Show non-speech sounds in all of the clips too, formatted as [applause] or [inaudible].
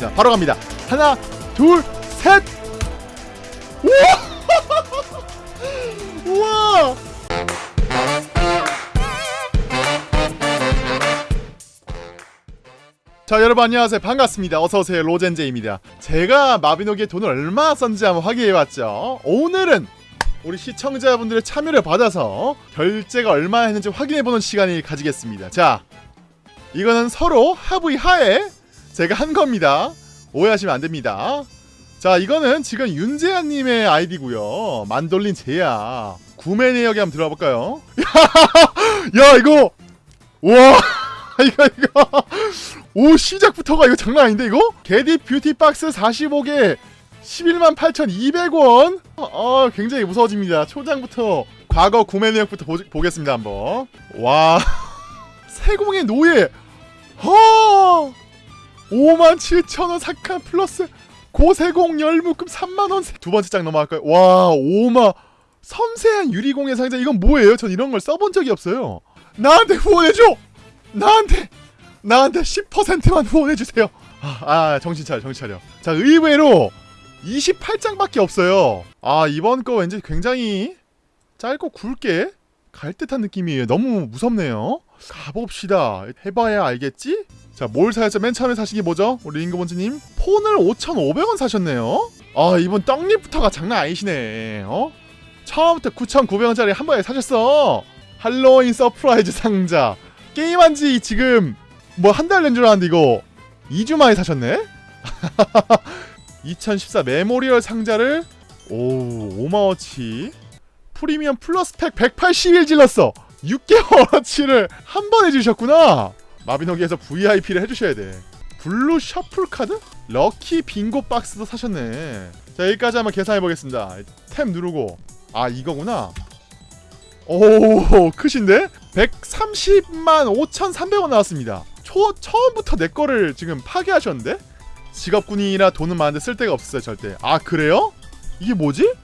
자, 바로 갑니다. 하나, 둘, 셋. 우와! [laughs] 우와! 자 여러분 안녕하세요 반갑습니다 어서오세요 로젠제입니다 제가 마비노기에 돈을 얼마 썼는지 한번 확인해봤죠 오늘은 우리 시청자분들의 참여를 받아서 결제가 얼마 했는지 확인해보는 시간을 가지겠습니다 자 이거는 서로 합의 하에 제가 한 겁니다. 오해하시면 안 됩니다. 자 이거는 지금 윤재한님의 아이디고요. 만돌린 제야. 구매 내역에 한번 들어가 볼까요? [laughs] 야 이거! 와! [laughs] 이거 이거! 오 시작부터가 이거 장난 아닌데 이거? 게디 뷰티 박스 45개 11만 8,200원! 어 굉장히 무서워집니다. 초장부터 과거 구매 내역부터 보, 보겠습니다 한번. 와 [laughs] 세공의 노예! 허 5만 7천원 삭한 플러스 고세공 열묶음 3만원 두 번째 장 넘어갈까요? 와 5만 섬세한 유리공예 상자. 이건 뭐예요? 전 이런 걸 써본 적이 없어요. 나한테 후원해줘! 나한테! 나한테 10%만 후원해주세요. 아, 아 정신 차려 정신 차려. 자 의외로 28장밖에 없어요. 아 이번 거 왠지 굉장히 짧고 굵게 갈 듯한 느낌이에요. 너무 무섭네요. 가봅시다. 해봐야 알겠지? 자 뭘 사야죠? 맨 처음에 게 뭐죠? 우리 링고본즈님 폰을 5,500원 사셨네요 아 이번 떡잎부터가 장난 아니시네 어? 처음부터 9,900원짜리 한 번에 사셨어 할로윈 surprise 상자 게임한 지 지금 뭐 한 달 된 줄 알았는데 이거 2주 만에 사셨네? [laughs] 2014 memorial 상자를 오 5만원치 프리미엄 플러스 팩 181 질렀어 6개월어치를 한 번 해 주셨구나 마비노기에서 VIP를 해주셔야 돼 블루 shuffle 카드? lucky 빙고 박스도 사셨네 자 여기까지 한번 계산해보겠습니다 탭 누르고 아 이거구나 오 크신데? 130만 5,300원 나왔습니다 초, 처음부터 내 거를 지금 파괴하셨는데? 직업군인이라 돈은 많은데 쓸 데가 없었어요 절대 아 그래요? 이게 뭐지?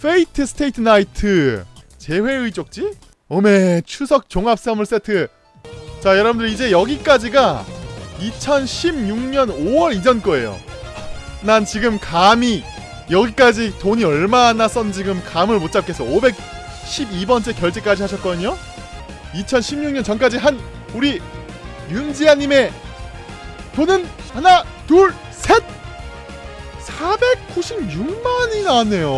Fate stay night 재회의 쪽지? 오메 추석 종합 선물 세트 자 여러분들 이제 여기까지가 2016년 5월 이전 거예요. 난 지금 감히 여기까지 돈이 얼마나 썼는지 지금 감을 못 잡겠어. 512번째 결제까지 하셨거든요. 2016년 전까지 한 우리 윤지아님의 돈은 하나 둘셋! 496만이 나왔네요.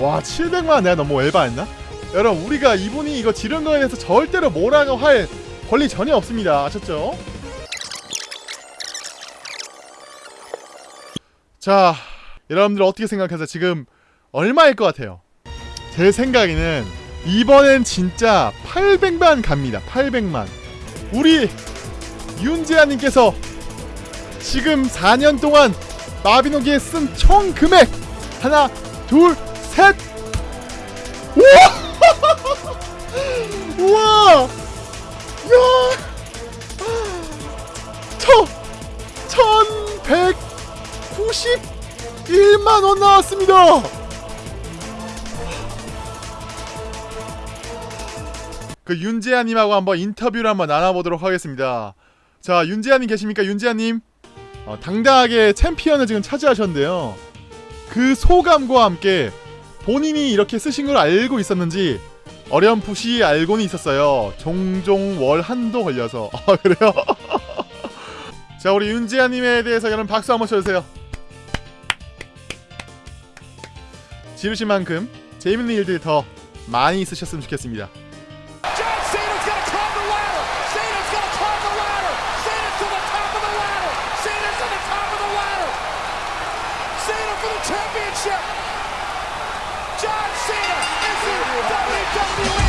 와 700만 내가 너무 엘바했나? 여러분 우리가 이분이 이거 지른 거에 대해서 절대로 뭐라고 할 권리 전혀 없습니다 아셨죠? 자 여러분들 어떻게 생각하세요? 지금 얼마일 것 같아요? 제 생각에는 이번엔 진짜 800만 갑니다 800만 우리 윤재아님께서 지금 4년 동안 마비노기에 쓴 총 금액 하나 둘셋 우와 [laughs] 우와 만원 나왔습니다. 그 윤재아님하고 한번 인터뷰를 한번 나눠보도록 하겠습니다. 자 윤재아님 계십니까? 윤재아님? 어, 당당하게 챔피언을 지금 차지하셨는데요. 그 소감과 함께 본인이 이렇게 쓰신 걸 알고 있었는지 어렴풋이 알고는 있었어요. 종종 월 한도 걸려서. 아 그래요? [laughs] 자 우리 윤지아님에 대해서 여러분 박수 한번 쳐주세요 지르신 만큼 재밌는 일들이 더 많이 있으셨으면 좋겠습니다 championship. John Cena is in WWE